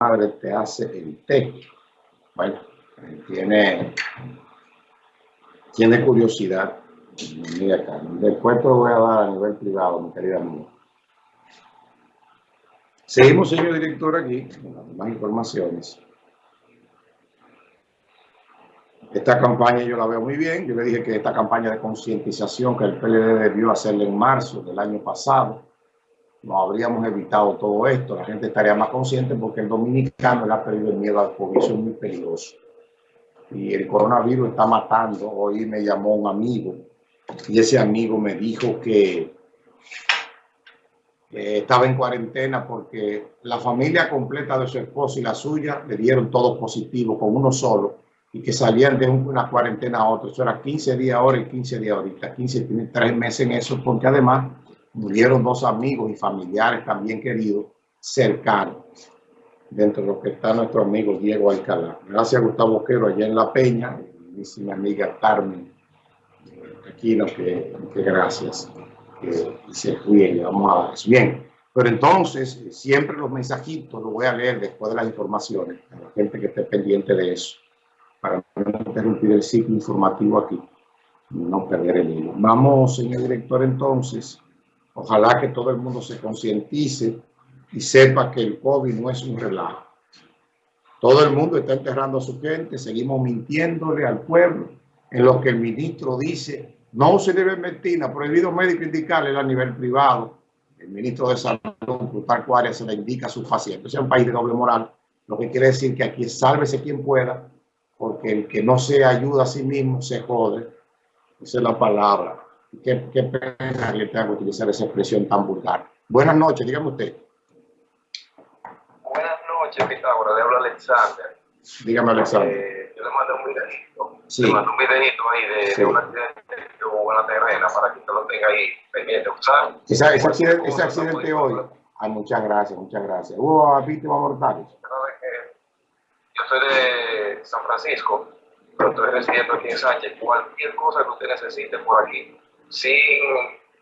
madre te hace el té. Bueno, tiene, tiene curiosidad. Mira acá. Después te lo voy a dar a nivel privado, mi querida amiga. Seguimos, señor director, aquí, con más informaciones. Esta campaña yo la veo muy bien. Yo le dije que esta campaña de concientización que el PLD debió hacerle en marzo del año pasado, no habríamos evitado todo esto. La gente estaría más consciente porque el dominicano le ha perdido el miedo al COVID. Eso es muy peligroso. Y el coronavirus está matando. Hoy me llamó un amigo y ese amigo me dijo que estaba en cuarentena porque la familia completa de su esposo y la suya le dieron todo positivo con uno solo y que salían de una cuarentena a otra. Eso era 15 días ahora y 15 días ahorita. 15 tiene tres meses en eso porque además murieron dos amigos y familiares también queridos cercanos. Dentro de lo que está nuestro amigo Diego Alcalá. Gracias a Gustavo Quero allá en La Peña y mi amiga Carmen aquí lo que, que gracias. Que se cuide, vamos a dar eso. Bien, pero entonces siempre los mensajitos los voy a leer después de las informaciones, a la gente que esté pendiente de eso para no interrumpir el ciclo informativo aquí, no perder el hilo. Vamos, señor director, entonces, ojalá que todo el mundo se concientice y sepa que el COVID no es un relajo. Todo el mundo está enterrando a su gente, seguimos mintiéndole al pueblo en lo que el ministro dice, no se debe mentir, prohibido médico indicarle a nivel privado. El ministro de Salud, Plutarco Cuaria, se le indica a sus pacientes. Es un país de doble moral, lo que quiere decir que aquí sálvese quien pueda porque el que no se ayuda a sí mismo se jode. Esa es la palabra. Qué, qué pena que tenga que utilizar esa expresión tan vulgar. Buenas noches, dígame usted. Buenas noches, Pitágoras, le habla Alexander. Dígame, Alexander. Eh, yo le mando un videito. Sí. Le mando un videito ahí de, sí. de un accidente que hubo en la terrena para que usted lo tenga ahí pendiente. Esa, ese accidente, ese accidente hoy. Ay, muchas gracias, muchas gracias. ¿Hubo víctimas mortales? Yo soy de San Francisco, pero estoy residiendo aquí en Sánchez. Cualquier cosa que usted necesite por aquí, sin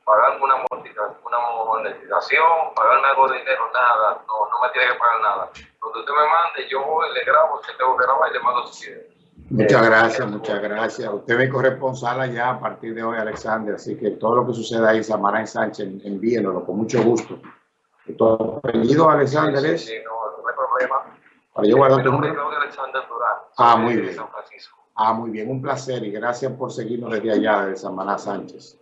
pagarme una, una monetización, pagarme algo de dinero, nada, no, no me tiene que pagar nada. Cuando usted me mande, yo le grabo, si tengo que grabar y le mando su video. Muchas eh, gracias, muchas gracias. Usted es corresponsal allá a partir de hoy, Alexander, así que todo lo que suceda ahí, Samaná en Sánchez, envíenlo con mucho gusto. ¿Tu apellido, Alexander, sí, sí, no, no hay problema. Para yo guardar tu número. Ah, muy bien. Ah, muy bien. Un placer y gracias por seguirnos desde allá, de Samaná Sánchez.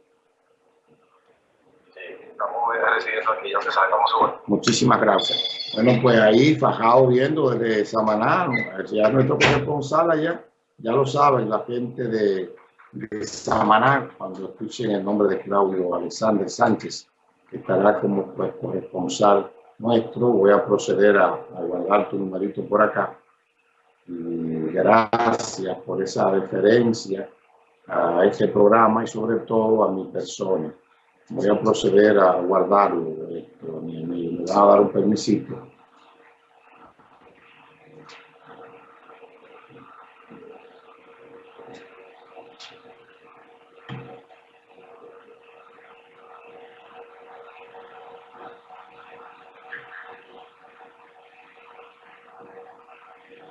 Sí, estamos recibiendo aquí, ya que salgamos Muchísimas gracias. Bueno, pues ahí, fajado viendo desde Samaná, ya nuestro corresponsal allá, ya lo saben, la gente de, de Samaná, cuando escuchen el nombre de Claudio Alexander Sánchez, que estará como pues, corresponsal nuestro. Voy a proceder a, a guardar tu numerito por acá. Gracias por esa referencia a este programa y sobre todo a mi persona. Voy a proceder a guardarlo. Me, me va a dar un permisito.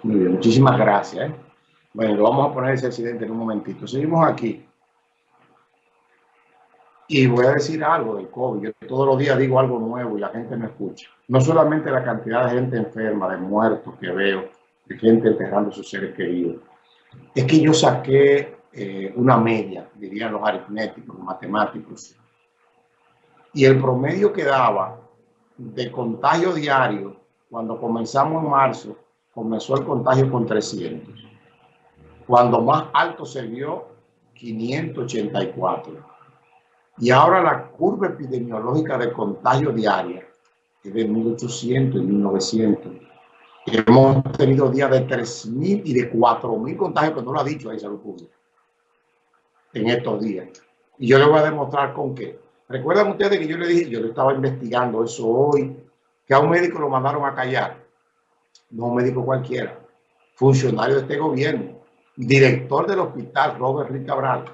Muchísimas gracias. ¿eh? Bueno, lo vamos a poner ese accidente en un momentito. Seguimos aquí. Y voy a decir algo del COVID. Todos los días digo algo nuevo y la gente me escucha. No solamente la cantidad de gente enferma, de muertos que veo, de gente enterrando a sus seres queridos. Es que yo saqué eh, una media, dirían los aritméticos, los matemáticos. Y el promedio que daba de contagio diario cuando comenzamos en marzo comenzó el contagio con 300. Cuando más alto se vio, 584. Y ahora la curva epidemiológica de contagio diaria es de 1800 y 1900. Hemos tenido días de 3.000 y de 4.000 contagios, que no lo ha dicho ahí Salud Pública, en estos días. Y yo le voy a demostrar con qué. Recuerdan ustedes que yo le dije, yo le estaba investigando eso hoy, que a un médico lo mandaron a callar no médico cualquiera, funcionario de este gobierno, director del hospital Robert Rick Cabral,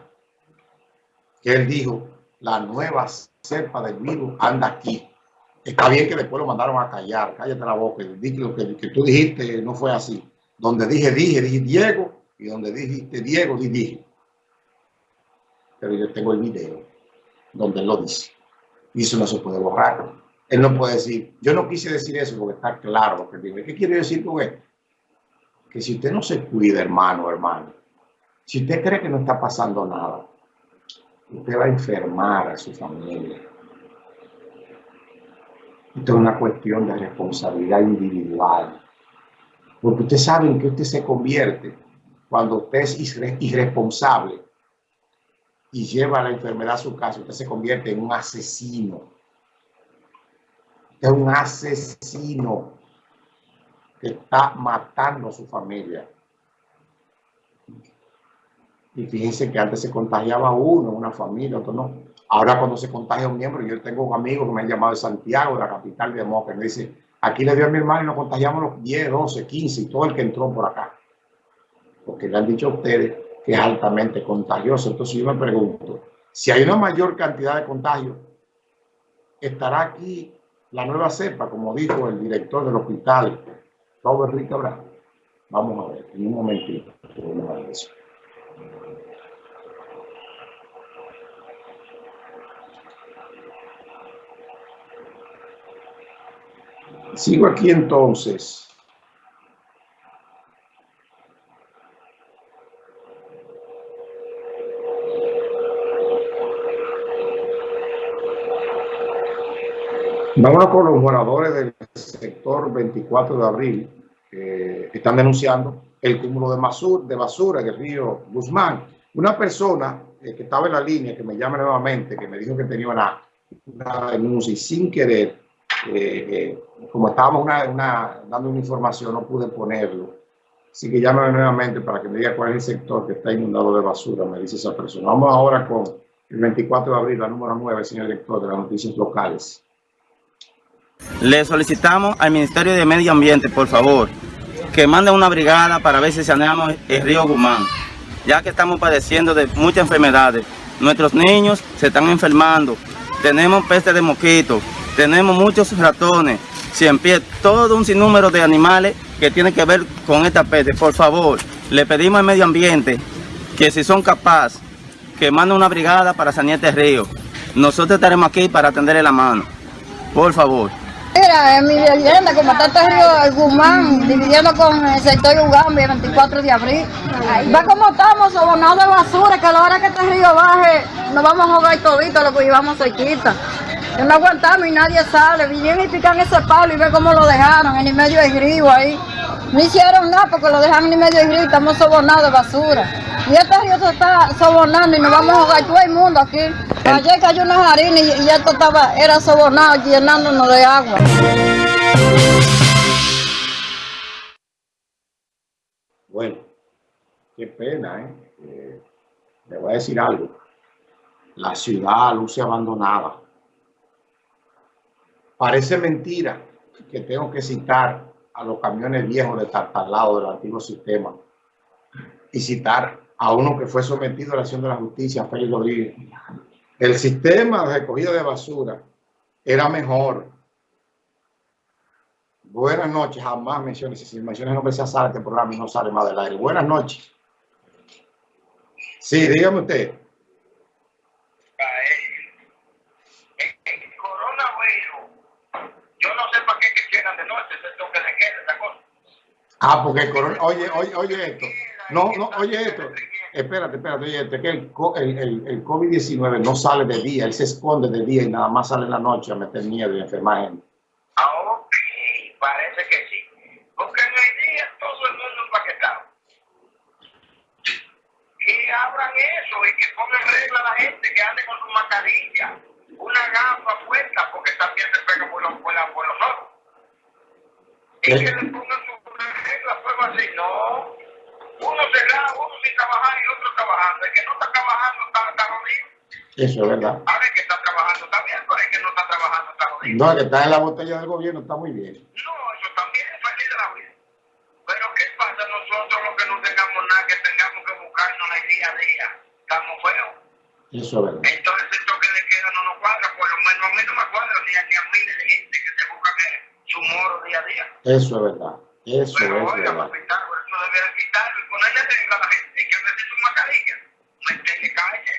que él dijo, la nueva cepa del virus anda aquí. Está bien que después lo mandaron a callar, cállate la boca, lo que, que tú dijiste no fue así. Donde dije, dije, dije Diego, y donde dijiste Diego, dije, dije. Pero yo tengo el video donde él lo dice. Y eso no se puede borrar. Él no puede decir, yo no quise decir eso porque está claro lo que digo. ¿Qué quiere decir con esto? Que si usted no se cuida, hermano, hermano, si usted cree que no está pasando nada, usted va a enfermar a su familia. Esto es una cuestión de responsabilidad individual. Porque usted sabe en qué usted se convierte cuando usted es irresponsable y lleva la enfermedad a su casa, usted se convierte en un asesino. Es un asesino que está matando a su familia. Y fíjense que antes se contagiaba uno, una familia, otro no. Ahora cuando se contagia un miembro, yo tengo un amigo que me ha llamado de Santiago, de la capital de Moca, me dice, aquí le dio a mi hermano y nos contagiamos los 10, 12, 15 y todo el que entró por acá. Porque le han dicho a ustedes que es altamente contagioso. Entonces yo me pregunto, si hay una mayor cantidad de contagios, ¿estará aquí la nueva cepa, como dijo el director del hospital, Robert Ricabra? Vamos a ver, en un momentito. Vamos a ver eso. Sigo aquí entonces. Vámonos con los moradores del sector 24 de abril que están denunciando el cúmulo de basura, de basura en el río Guzmán. Una persona eh, que estaba en la línea, que me llama nuevamente, que me dijo que tenía una, una denuncia y sin querer eh, eh, como estábamos una, dando una información, no pude ponerlo. Así que llámame nuevamente para que me diga cuál es el sector que está inundado de basura, me dice esa persona. Vamos ahora con el 24 de abril, la número 9, señor director de las noticias locales. Le solicitamos al Ministerio de Medio Ambiente, por favor, que mande una brigada para ver si saneamos el río Guzmán, ya que estamos padeciendo de muchas enfermedades. Nuestros niños se están enfermando, tenemos peste de mosquitos, tenemos muchos ratones, cien pies, todo un sinnúmero de animales que tienen que ver con esta peste. Por favor, le pedimos al medio ambiente que si son capaces, que manden una brigada para sanear este río. Nosotros estaremos aquí para atenderle la mano. Por favor. Mira, en mi vivienda, como está este río Guzmán, dividiendo con el sector Ugambi, el 24 de abril. Va como estamos, sobonados de basura, que a la hora que este río baje, nos vamos a jugar todito lo que llevamos cerquita. No aguantamos y nadie sale. Vinieron y pican ese palo y ve cómo lo dejaron en el medio del río ahí. No hicieron nada porque lo dejaron en el medio del río estamos sobonados de basura. Y este río se está sobonando y nos vamos a jugar todo el mundo aquí. Ayer cayó una harina y, y esto estaba, era sobonado, llenándonos de agua. Bueno, qué pena, ¿eh? ¿eh? Le voy a decir algo. La ciudad luce abandonada. Parece mentira que tengo que citar a los camiones viejos de Tartalado del antiguo sistema y citar a uno que fue sometido a la acción de la justicia, Félix Rodríguez. El sistema de recogida de basura era mejor. Buenas noches, jamás menciones, si menciones no se sale este programa y no sale más del aire. Buenas noches. Sí, dígame usted. Ah, porque el corona, oye, oye, oye esto. No, no, oye esto. Espérate, espérate, oye esto. Es que el, el, el, COVID-19 no sale de día, él se esconde de día y nada más sale en la noche a meter miedo y enfermar gente. Ah, ok, parece que sí. Porque en el día todo el mundo empaquetado. Que abran eso y que pongan regla a la gente que ande con su mascarilla, una gafa puesta, porque también se pega por los, por, por los ojos. Y que le pongan su regla fuego así, no. Uno cerrado, uno sin trabajar y otro trabajando. El que no está trabajando está, está jodido. Eso es verdad. A ver, que está trabajando también, pero el que no está trabajando está jodido. No, el que está en la botella del gobierno está muy bien. No, eso también es feliz de la vida. Pero ¿qué pasa nosotros los que no tengamos nada, que tengamos que buscarnos el día a día? Estamos feos. Eso es verdad. Entonces, esto que le queda no nos cuadra, por lo menos a mí no me cuadra ni a, ni a miles de gente que se buscan eh, su moro día a día. Eso es verdad. Eso Pero es oiga, verdad por eso debe quitarlo y ponerle regla a la gente que su mascarilla.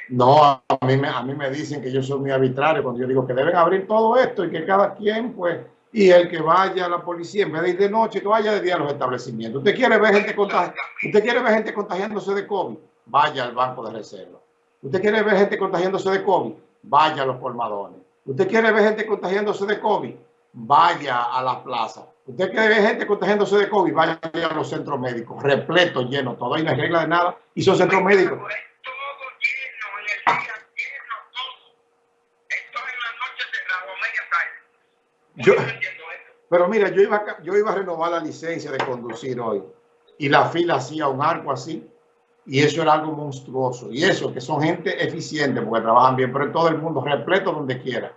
No, a mí, me, a mí me dicen que yo soy muy arbitrario cuando yo digo que deben abrir todo esto y que cada quien, pues, y el que vaya a la policía, en vez de ir de noche, que vaya de día a los establecimientos. ¿Usted quiere ver gente, contagi- ¿Usted quiere ver gente contagiándose de COVID? Vaya al banco de reserva. ¿Usted quiere ver gente contagiándose de COVID? Vaya a los colmadones. ¿Usted quiere ver gente contagiándose de COVID? Vaya a las plazas. ¿Usted quiere ver gente contagiándose de COVID? Vaya a los centros médicos, repleto, lleno, todo. Ahí no hay regla de nada. Y son centros médicos. Todo lleno, en el día lleno, todo. Esto en la noche cerrado, media tarde. Yo-. Pero mira, yo iba, yo iba a renovar la licencia de conducir hoy y la fila hacía un arco así y eso era algo monstruoso. Y eso, que son gente eficiente porque trabajan bien, pero en todo el mundo, repleto donde quiera.